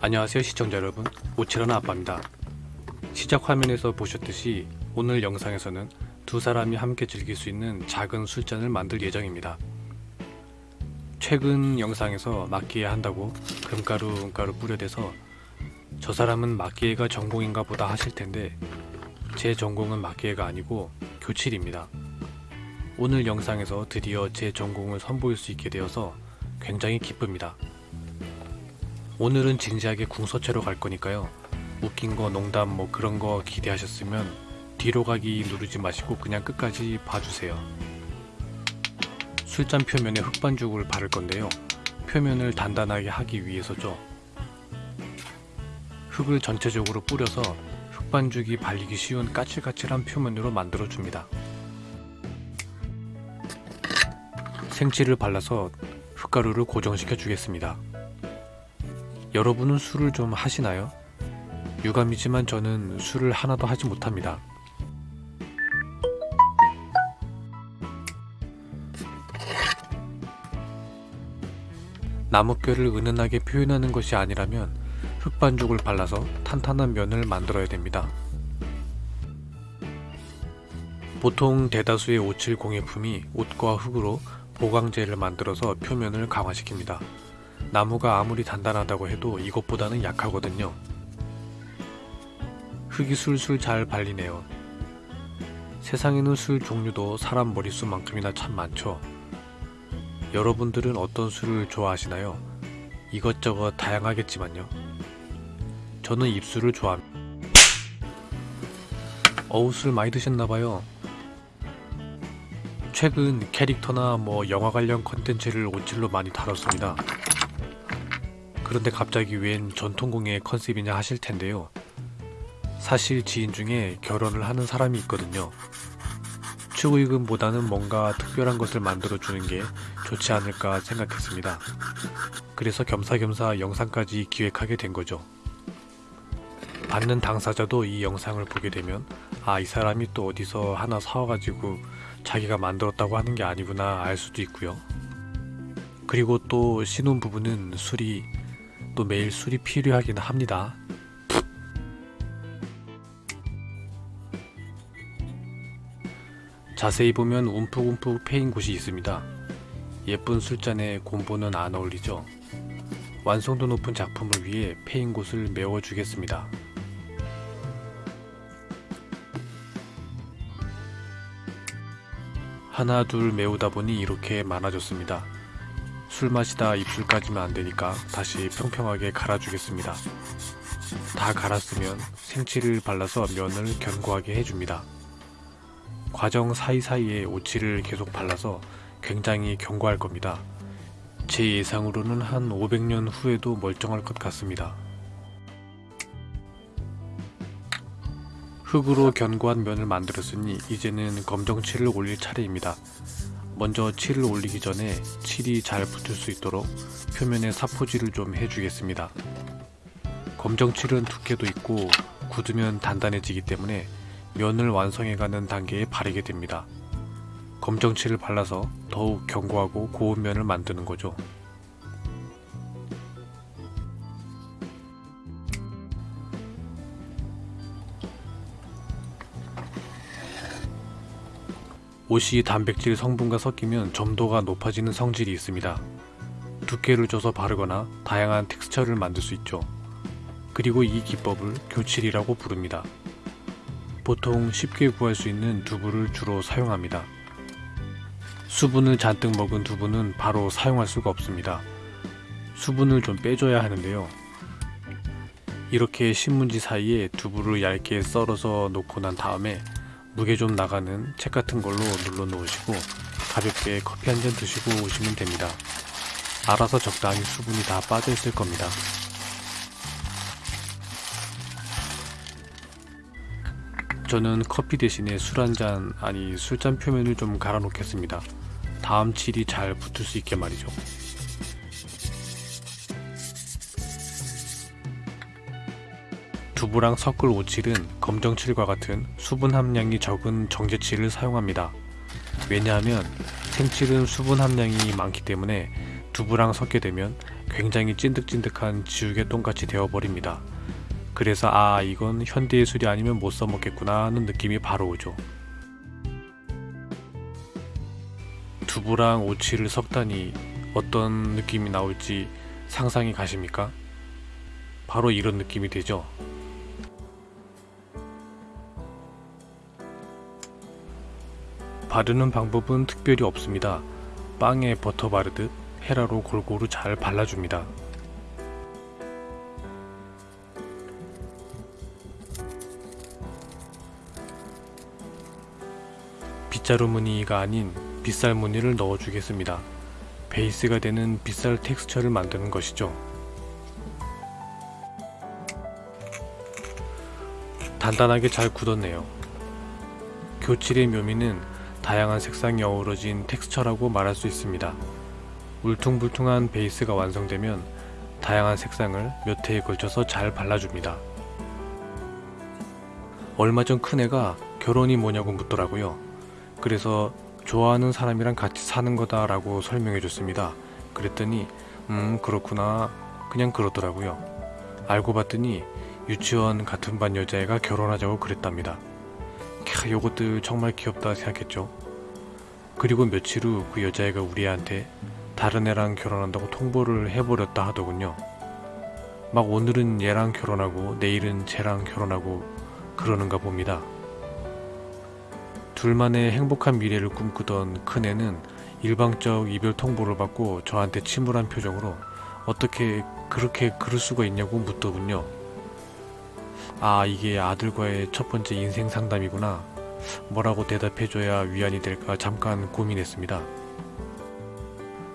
안녕하세요 시청자 여러분. 오칠하는 아빠입니다. 시작 화면에서 보셨듯이 오늘 영상에서는 두 사람이 함께 즐길 수 있는 작은 술잔을 만들 예정입니다. 최근 영상에서 마끼에 한다고 금가루 은가루 뿌려대서 저 사람은 마끼에가 전공인가 보다 하실 텐데 제 전공은 마끼에가 아니고 교칠입니다. 오늘 영상에서 드디어 제 전공을 선보일 수 있게 되어서 굉장히 기쁩니다 오늘은 진지하게 궁서체로 갈 거니까요. 웃긴 거 농담 뭐 그런 거 기대하셨으면 뒤로 가기 누르지 마시고 그냥 끝까지 봐주세요. 술잔 표면에 흑반죽을 바를 건데요. 표면을 단단하게 하기 위해서죠. 흙을 전체적으로 뿌려서 흑반죽이 발리기 쉬운 까칠까칠한 표면으로 만들어 줍니다. 생치를 발라서 흙가루를 고정시켜 주겠습니다. 여러분은 술을 좀 하시나요? 유감이지만 저는 술을 하나도 하지 못합니다. 나뭇결을 은은하게 표현하는 것이 아니라면 흙반죽을 발라서 탄탄한 면을 만들어야 됩니다. 보통 대다수의 570 공예품이 옷과 흙으로 보강제를 만들어서 표면을 강화시킵니다. 나무가 아무리 단단하다고 해도 이것보다는 약하거든요. 흙이 술술 잘 발리네요. 세상에는 술 종류도 사람 머릿수만큼이나 참 많죠. 여러분들은 어떤 술을 좋아하시나요? 이것저것 다양하겠지만요. 저는 입술을 좋아합니다. 어우 술 많이 드셨나봐요. 최근 캐릭터나 뭐 영화 관련 컨텐츠를 온칠로 많이 다뤘습니다. 그런데 갑자기 웬 전통공예 컨셉이냐 하실 텐데요. 사실 지인 중에 결혼을 하는 사람이 있거든요. 축의금보다는 뭔가 특별한 것을 만들어주는 게 좋지 않을까 생각했습니다. 그래서 겸사겸사 영상까지 기획하게 된 거죠. 받는 당사자도 이 영상을 보게 되면 아 이 사람이 또 어디서 하나 사와가지고 자기가 만들었다고 하는 게 아니구나 알 수도 있고요. 그리고 또 신혼부부는 술이 또 매일 술이 필요하긴 합니다. 자세히 보면 움푹움푹 패인 곳이 있습니다. 예쁜 술잔에 곰보는 안 어울리죠? 완성도 높은 작품을 위해 패인 곳을 메워주겠습니다. 하나 둘 메우다 보니 이렇게 많아졌습니다. 술 마시다 입술까지면 안되니까 다시 평평하게 갈아주겠습니다. 다 갈았으면 생치를 발라서 면을 견고하게 해줍니다. 과정 사이사이에 오치를 계속 발라서 굉장히 견고할 겁니다. 제 예상으로는 한 500년 후에도 멀쩡할 것 같습니다. 흙으로 견고한 면을 만들었으니 이제는 검정칠을 올릴 차례입니다. 먼저 칠을 올리기 전에 칠이 잘 붙을 수 있도록 표면에 사포질을 좀 해주겠습니다. 검정칠은 두께도 있고 굳으면 단단해지기 때문에 면을 완성해가는 단계에 바르게 됩니다. 검정칠을 발라서 더욱 견고하고 고운 면을 만드는 거죠. 옷이 단백질 성분과 섞이면 점도가 높아지는 성질이 있습니다. 두께를 줘서 바르거나 다양한 텍스처를 만들 수 있죠. 그리고 이 기법을 교칠이라고 부릅니다. 보통 쉽게 구할 수 있는 두부를 주로 사용합니다. 수분을 잔뜩 먹은 두부는 바로 사용할 수가 없습니다. 수분을 좀 빼줘야 하는데요. 이렇게 신문지 사이에 두부를 얇게 썰어서 놓고 난 다음에 무게 좀 나가는 책 같은 걸로 눌러 놓으시고 가볍게 커피 한 잔 드시고 오시면 됩니다. 알아서 적당히 수분이 다 빠져 있을 겁니다. 저는 커피 대신에 술 한 잔 아니 술잔 표면을 좀 갈아 놓겠습니다. 다음 칠이 잘 붙을 수 있게 말이죠. 두부랑 섞을 오칠은 검정칠과 같은 수분 함량이 적은 정제칠을 사용합니다. 왜냐하면 생칠은 수분 함량이 많기 때문에 두부랑 섞게 되면 굉장히 찐득찐득한 지우개 똥같이 되어버립니다. 그래서 아 이건 현대 예술이 아니면 못 써먹겠구나 하는 느낌이 바로 오죠. 두부랑 오치를 섞다니 어떤 느낌이 나올지 상상이 가십니까? 바로 이런 느낌이 되죠. 바르는 방법은 특별히 없습니다. 빵에 버터 바르듯 헤라로 골고루 잘 발라줍니다. 빗자루 무늬가 아닌 빗살 무늬를 넣어주겠습니다. 베이스가 되는 빗살 텍스처를 만드는 것이죠. 단단하게 잘 굳었네요. 교칠의 묘미는 다양한 색상이 어우러진 텍스처라고 말할 수 있습니다. 울퉁불퉁한 베이스가 완성되면 다양한 색상을 몇 회에 걸쳐서 잘 발라줍니다. 얼마 전 큰애가 결혼이 뭐냐고 묻더라고요. 그래서 좋아하는 사람이랑 같이 사는 거다 라고 설명해 줬습니다. 그랬더니 음 그렇구나 그냥 그러더라고요. 알고 봤더니 유치원 같은 반 여자애가 결혼하자고 그랬답니다. 캬 요것들 정말 귀엽다 생각했죠. 그리고 며칠 후 그 여자애가 우리한테 다른 애랑 결혼한다고 통보를 해버렸다 하더군요. 막 오늘은 얘랑 결혼하고 내일은 쟤랑 결혼하고 그러는가 봅니다. 둘만의 행복한 미래를 꿈꾸던 큰애는 일방적 이별 통보를 받고 저한테 침울한 표정으로 어떻게 그렇게 그럴 수가 있냐고 묻더군요. 아 이게 아들과의 첫 번째 인생 상담이구나. 뭐라고 대답해줘야 위안이 될까 잠깐 고민했습니다.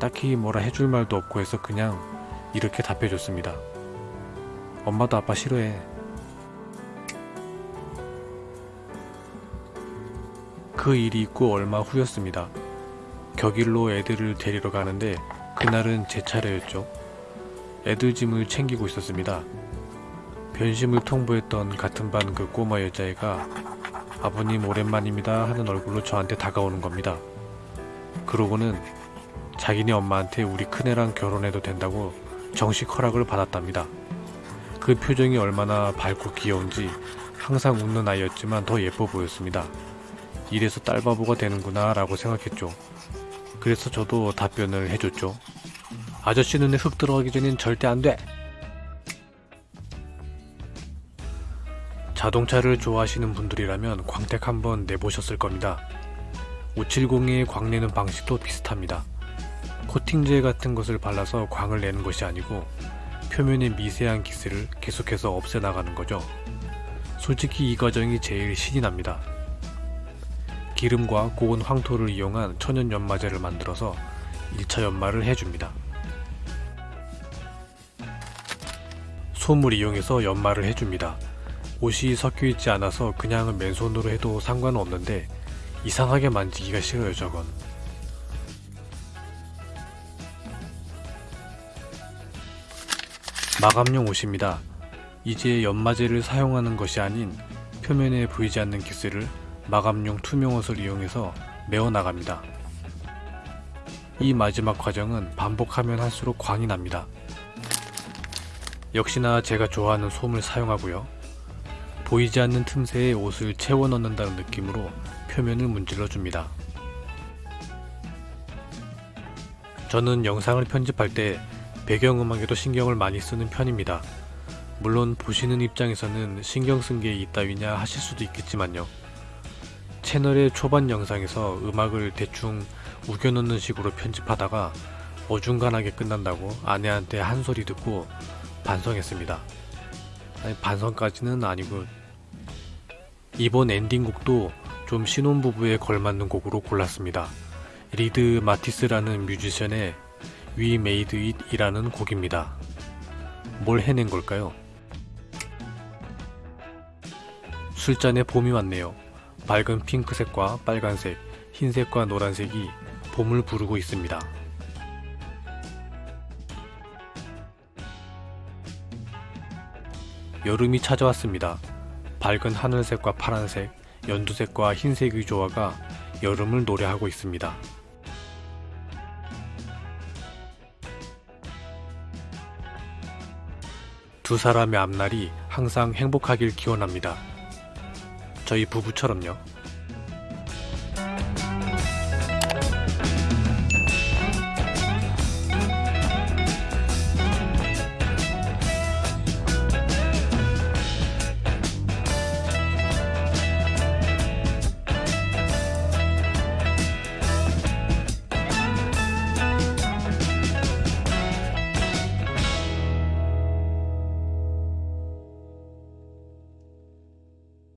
딱히 뭐라 해줄 말도 없고 해서 그냥 이렇게 답해줬습니다. 엄마도 아빠 싫어해. 그 일이 있고 얼마 후였습니다. 격일로 애들을 데리러 가는데 그날은 제 차례였죠. 애들 짐을 챙기고 있었습니다. 변심을 통보했던 같은 반 그 꼬마 여자애가 아버님 오랜만입니다 하는 얼굴로 저한테 다가오는 겁니다. 그러고는 자기네 엄마한테 우리 큰애랑 결혼해도 된다고 정식 허락을 받았답니다. 그 표정이 얼마나 밝고 귀여운지 항상 웃는 아이였지만 더 예뻐 보였습니다. 이래서 딸바보가 되는구나 라고 생각했죠. 그래서 저도 답변을 해줬죠. 아저씨 눈에 흙 들어가기 전엔 절대 안 돼! 자동차를 좋아하시는 분들이라면 광택 한번 내보셨을 겁니다. 570의 광 내는 방식도 비슷합니다. 코팅제 같은 것을 발라서 광을 내는 것이 아니고 표면의 미세한 기스를 계속해서 없애나가는 거죠. 솔직히 이 과정이 제일 신이 납니다. 기름과 고온 황토를 이용한 천연 연마제를 만들어서 1차 연마를 해줍니다. 솜을 이용해서 연마를 해줍니다. 옷이 섞여 있지 않아서 그냥 맨손으로 해도 상관은 없는데 이상하게 만지기가 싫어요 저건. 마감용 옷입니다. 이제 연마제를 사용하는 것이 아닌 표면에 보이지 않는 기스를 마감용 투명 옷을 이용해서 메어 나갑니다. 이 마지막 과정은 반복하면 할수록 광이 납니다. 역시나 제가 좋아하는 솜을 사용하고요. 보이지 않는 틈새에 옷을 채워 넣는다는 느낌으로 표면을 문질러 줍니다. 저는 영상을 편집할 때 배경음악에도 신경을 많이 쓰는 편입니다. 물론 보시는 입장에서는 신경 쓴게 있다위냐 하실 수도 있겠지만요. 채널의 초반 영상에서 음악을 대충 우겨넣는 식으로 편집하다가 어중간하게 끝난다고 아내한테 한 소리 듣고 반성했습니다. 아니, 반성까지는 아니고 이번 엔딩곡도 좀 신혼부부에 걸맞는 곡으로 골랐습니다. 리드 마티스라는 뮤지션의 We Made It 이라는 곡입니다. 뭘 해낸 걸까요? 술잔에 봄이 왔네요. 밝은 핑크색과 빨간색, 흰색과 노란색이 봄을 부르고 있습니다. 여름이 찾아왔습니다. 밝은 하늘색과 파란색, 연두색과 흰색의 조화가 여름을 노래하고 있습니다. 두 사람의 앞날이 항상 행복하길 기원합니다. 저희 부부처럼요.